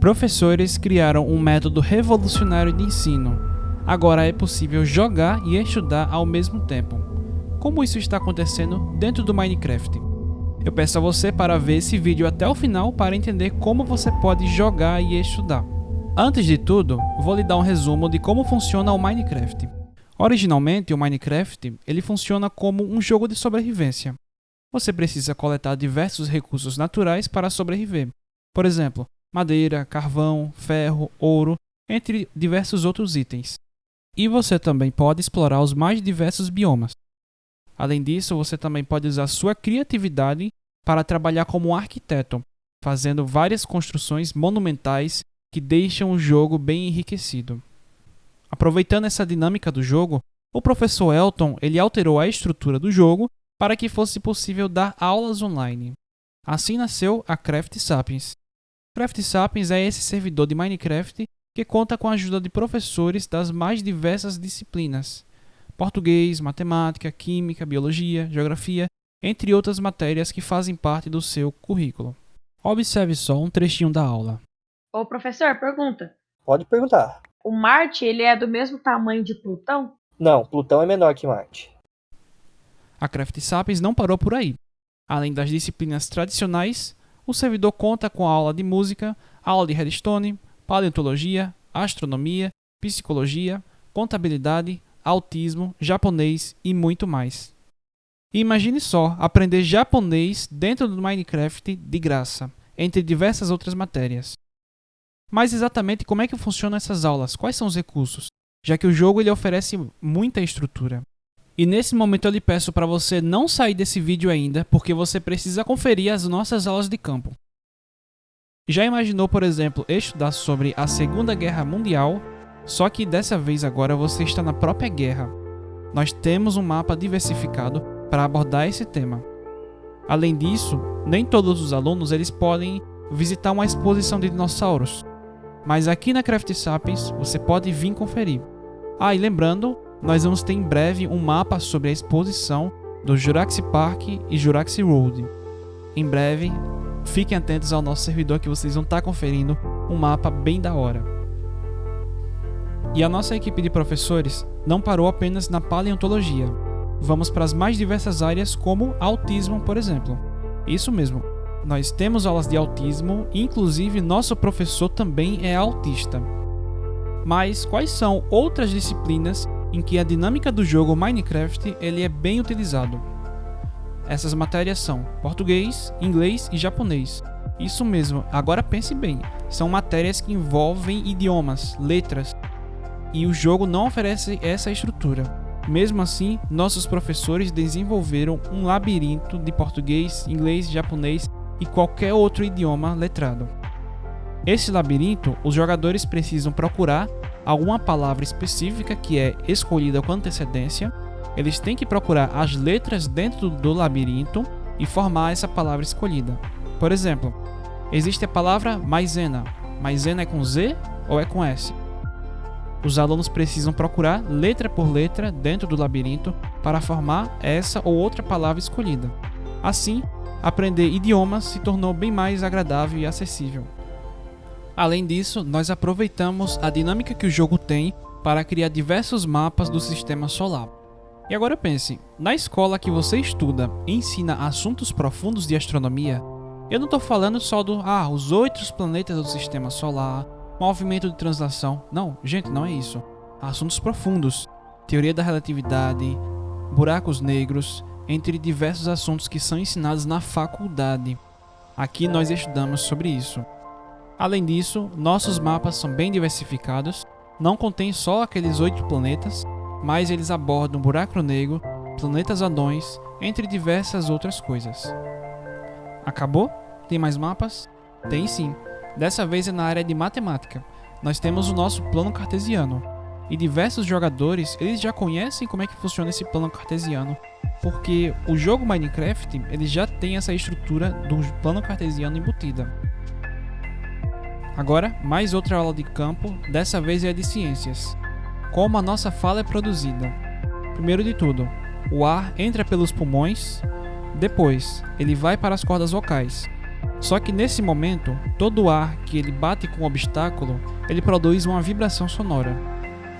Professores criaram um método revolucionário de ensino. Agora é possível jogar e estudar ao mesmo tempo. Como isso está acontecendo dentro do Minecraft? Eu peço a você para ver esse vídeo até o final para entender como você pode jogar e estudar. Antes de tudo, vou lhe dar um resumo de como funciona o Minecraft. Originalmente, o Minecraft ele funciona como um jogo de sobrevivência. Você precisa coletar diversos recursos naturais para sobreviver. Por exemplo, madeira, carvão, ferro, ouro, entre diversos outros itens. E você também pode explorar os mais diversos biomas. Além disso, você também pode usar sua criatividade para trabalhar como arquiteto, fazendo várias construções monumentais que deixam o jogo bem enriquecido. Aproveitando essa dinâmica do jogo, o professor Elton ele alterou a estrutura do jogo para que fosse possível dar aulas online. Assim nasceu a Craft Sapiens, Craft Sapiens é esse servidor de Minecraft que conta com a ajuda de professores das mais diversas disciplinas: português, matemática, química, biologia, geografia, entre outras matérias que fazem parte do seu currículo. Observe só um trechinho da aula. Ô professor, pergunta. Pode perguntar. O Marte ele é do mesmo tamanho de Plutão? Não, Plutão é menor que Marte. A Craft Sapiens não parou por aí. Além das disciplinas tradicionais, o servidor conta com aula de música, aula de redstone, paleontologia, astronomia, psicologia, contabilidade, autismo, japonês e muito mais. Imagine só aprender japonês dentro do Minecraft de graça, entre diversas outras matérias. Mas exatamente como é que funcionam essas aulas? Quais são os recursos? Já que o jogo ele oferece muita estrutura. E nesse momento eu lhe peço para você não sair desse vídeo ainda, porque você precisa conferir as nossas aulas de campo. Já imaginou, por exemplo, estudar sobre a Segunda Guerra Mundial, só que dessa vez agora você está na própria guerra. Nós temos um mapa diversificado para abordar esse tema. Além disso, nem todos os alunos eles podem visitar uma exposição de dinossauros, mas aqui na Craft Sapiens você pode vir conferir. Ah, e lembrando, nós vamos ter em breve um mapa sobre a exposição do Jurassic Park e Jurassic World. Em breve, fiquem atentos ao nosso servidor que vocês vão estar conferindo um mapa bem da hora. E a nossa equipe de professores não parou apenas na paleontologia. Vamos para as mais diversas áreas como autismo, por exemplo. Isso mesmo, nós temos aulas de autismo, inclusive nosso professor também é autista. Mas quais são outras disciplinas em que a dinâmica do jogo Minecraft ele é bem utilizado. Essas matérias são português, inglês e japonês. Isso mesmo, agora pense bem, são matérias que envolvem idiomas, letras, e o jogo não oferece essa estrutura. Mesmo assim, nossos professores desenvolveram um labirinto de português, inglês, japonês e qualquer outro idioma letrado. Esse labirinto, os jogadores precisam procurar alguma palavra específica que é escolhida com antecedência, eles têm que procurar as letras dentro do labirinto e formar essa palavra escolhida. Por exemplo, existe a palavra maisena. Maisena é com Z ou é com S? Os alunos precisam procurar letra por letra dentro do labirinto para formar essa ou outra palavra escolhida. Assim, aprender idiomas se tornou bem mais agradável e acessível. Além disso, nós aproveitamos a dinâmica que o jogo tem para criar diversos mapas do sistema solar. E agora pense, na escola que você estuda e ensina assuntos profundos de astronomia, eu não estou falando só do ah, os oito planetas do sistema solar, movimento de translação. Não, gente, não é isso. Assuntos profundos, teoria da relatividade, buracos negros, entre diversos assuntos que são ensinados na faculdade. Aqui nós estudamos sobre isso. Além disso, nossos mapas são bem diversificados, não contém só aqueles oito planetas, mas eles abordam buraco negro, planetas anões, entre diversas outras coisas. Acabou? Tem mais mapas? Tem sim. Dessa vez é na área de matemática. Nós temos o nosso plano cartesiano. E diversos jogadores, eles já conhecem como é que funciona esse plano cartesiano, porque o jogo Minecraft, ele já tem essa estrutura do plano cartesiano embutida. Agora, mais outra aula de campo, dessa vez é de ciências. Como a nossa fala é produzida. Primeiro de tudo, o ar entra pelos pulmões, depois ele vai para as cordas vocais. Só que nesse momento, todo o ar que ele bate com o obstáculo, ele produz uma vibração sonora.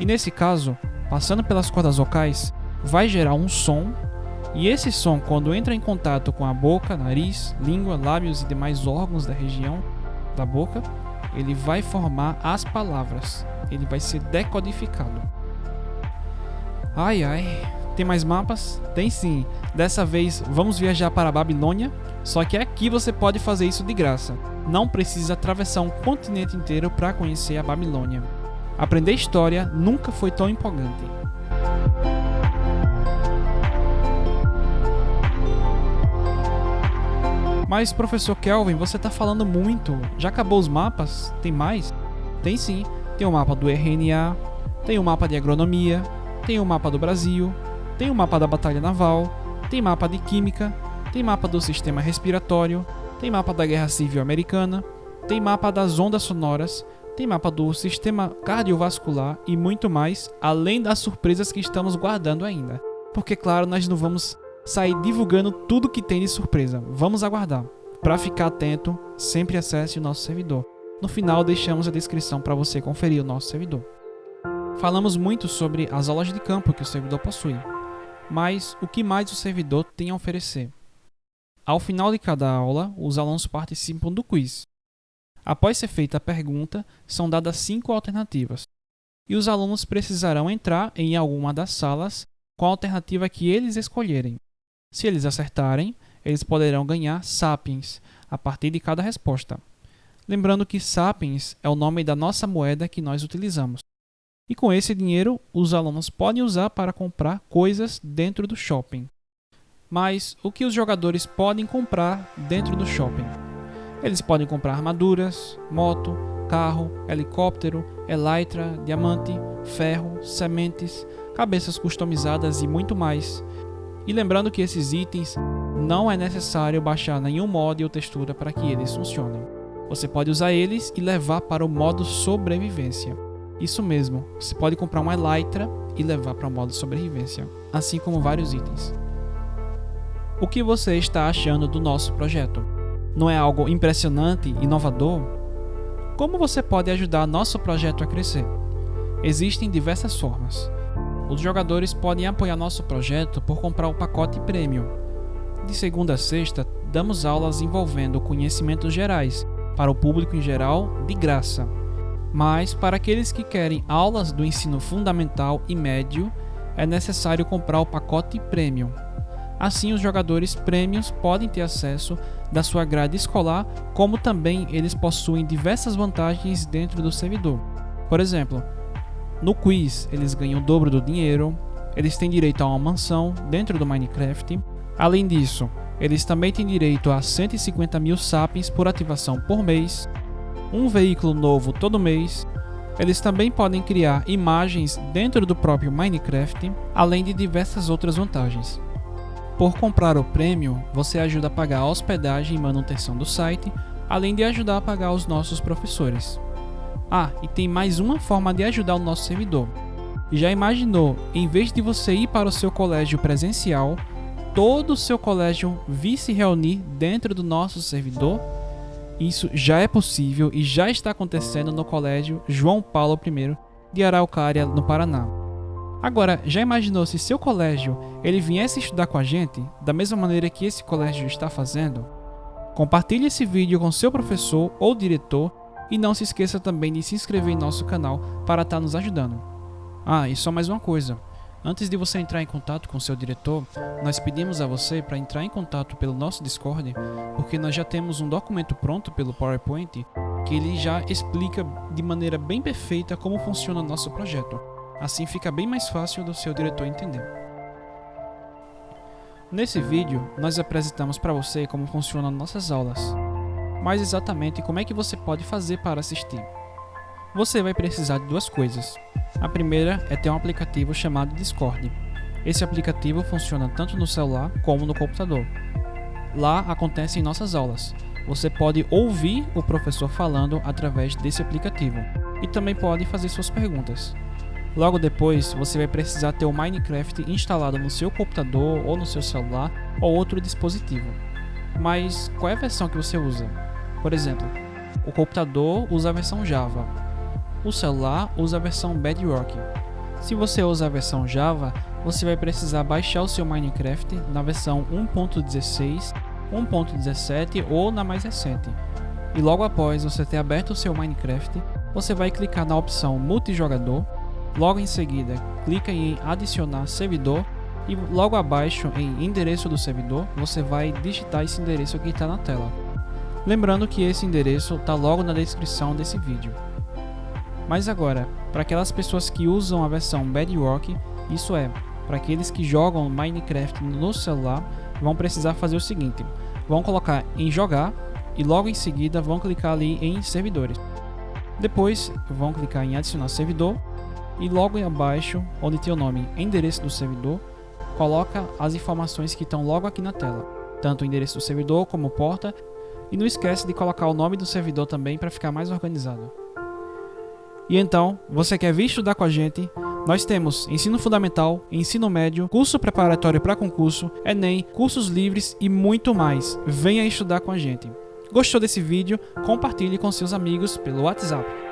E nesse caso, passando pelas cordas vocais, vai gerar um som, e esse som, quando entra em contato com a boca, nariz, língua, lábios e demais órgãos da região da boca, ele vai formar as palavras. Ele vai ser decodificado. Ai ai, tem mais mapas? Tem sim. Dessa vez vamos viajar para a Babilônia, só que aqui você pode fazer isso de graça. Não precisa atravessar um continente inteiro para conhecer a Babilônia. Aprender história nunca foi tão empolgante. Mas, professor Kelvin, você está falando muito. Já acabou os mapas? Tem mais? Tem sim. Tem o mapa do RNA, tem o mapa de agronomia, tem o mapa do Brasil, tem o mapa da batalha naval, tem mapa de química, tem mapa do sistema respiratório, tem mapa da guerra civil americana, tem mapa das ondas sonoras, tem mapa do sistema cardiovascular e muito mais, além das surpresas que estamos guardando ainda. Porque, claro, nós não vamos sair divulgando tudo que tem de surpresa. Vamos aguardar. Para ficar atento, sempre acesse o nosso servidor. No final, deixamos a descrição para você conferir o nosso servidor. Falamos muito sobre as aulas de campo que o servidor possui, mas o que mais o servidor tem a oferecer? Ao final de cada aula, os alunos participam do quiz. Após ser feita a pergunta, são dadas cinco alternativas, e os alunos precisarão entrar em alguma das salas com a alternativa que eles escolherem. Se eles acertarem, eles poderão ganhar Sapiens a partir de cada resposta. Lembrando que Sapiens é o nome da nossa moeda que nós utilizamos. E com esse dinheiro, os alunos podem usar para comprar coisas dentro do shopping. Mas o que os jogadores podem comprar dentro do shopping? Eles podem comprar armaduras, moto, carro, helicóptero, elytra, diamante, ferro, sementes, cabeças customizadas e muito mais. E lembrando que esses itens não é necessário baixar nenhum mod ou textura para que eles funcionem. Você pode usar eles e levar para o modo sobrevivência. Isso mesmo, você pode comprar uma Elytra e levar para o modo sobrevivência, assim como vários itens. O que você está achando do nosso projeto? Não é algo impressionante, inovador? Como você pode ajudar nosso projeto a crescer? Existem diversas formas. Os jogadores podem apoiar nosso projeto por comprar o pacote Premium. De segunda a sexta, damos aulas envolvendo conhecimentos gerais para o público em geral de graça. Mas para aqueles que querem aulas do ensino fundamental e médio, é necessário comprar o pacote Premium. Assim, os jogadores prêmios podem ter acesso da sua grade escolar, como também eles possuem diversas vantagens dentro do servidor. Por exemplo, no quiz, eles ganham o dobro do dinheiro, eles têm direito a uma mansão dentro do Minecraft. Além disso, eles também têm direito a 150 mil sapiens por ativação por mês, um veículo novo todo mês. Eles também podem criar imagens dentro do próprio Minecraft, além de diversas outras vantagens. Por comprar o prêmio, você ajuda a pagar a hospedagem e manutenção do site, além de ajudar a pagar os nossos professores. Ah, e tem mais uma forma de ajudar o nosso servidor. Já imaginou, em vez de você ir para o seu colégio presencial, todo o seu colégio vir se reunir dentro do nosso servidor? Isso já é possível e já está acontecendo no colégio João Paulo I de Araucária, no Paraná. Agora, já imaginou se seu colégio ele viesse estudar com a gente, da mesma maneira que esse colégio está fazendo? Compartilhe esse vídeo com seu professor ou diretor e não se esqueça também de se inscrever em nosso canal para estar nos ajudando. Ah, e só mais uma coisa. Antes de você entrar em contato com seu diretor, nós pedimos a você para entrar em contato pelo nosso Discord, porque nós já temos um documento pronto pelo PowerPoint que ele já explica de maneira bem perfeita como funciona nosso projeto. Assim fica bem mais fácil do seu diretor entender. Nesse vídeo, nós apresentamos para você como funcionam nossas aulas mais exatamente como é que você pode fazer para assistir. Você vai precisar de duas coisas. A primeira é ter um aplicativo chamado Discord. Esse aplicativo funciona tanto no celular como no computador. Lá acontecem nossas aulas. Você pode ouvir o professor falando através desse aplicativo e também pode fazer suas perguntas. Logo depois, você vai precisar ter o Minecraft instalado no seu computador ou no seu celular ou outro dispositivo. Mas qual é a versão que você usa? Por exemplo, o computador usa a versão Java, o celular usa a versão Bedrock. Se você usa a versão Java, você vai precisar baixar o seu Minecraft na versão 1.16, 1.17 ou na mais recente. E logo após você ter aberto o seu Minecraft, você vai clicar na opção Multijogador, logo em seguida clica em Adicionar servidor e logo abaixo em Endereço do servidor você vai digitar esse endereço que está na tela. Lembrando que esse endereço está logo na descrição desse vídeo. Mas agora, para aquelas pessoas que usam a versão Bedrock, isso é, para aqueles que jogam Minecraft no celular, vão precisar fazer o seguinte: vão colocar em jogar e logo em seguida vão clicar ali em servidores. Depois vão clicar em adicionar servidor e logo abaixo, onde tem o nome endereço do servidor, coloca as informações que estão logo aqui na tela, tanto o endereço do servidor como porta, e não esquece de colocar o nome do servidor também para ficar mais organizado. E então, você quer vir estudar com a gente? Nós temos ensino fundamental, ensino médio, curso preparatório para concurso, Enem, cursos livres e muito mais. Venha estudar com a gente. Gostou desse vídeo? Compartilhe com seus amigos pelo WhatsApp.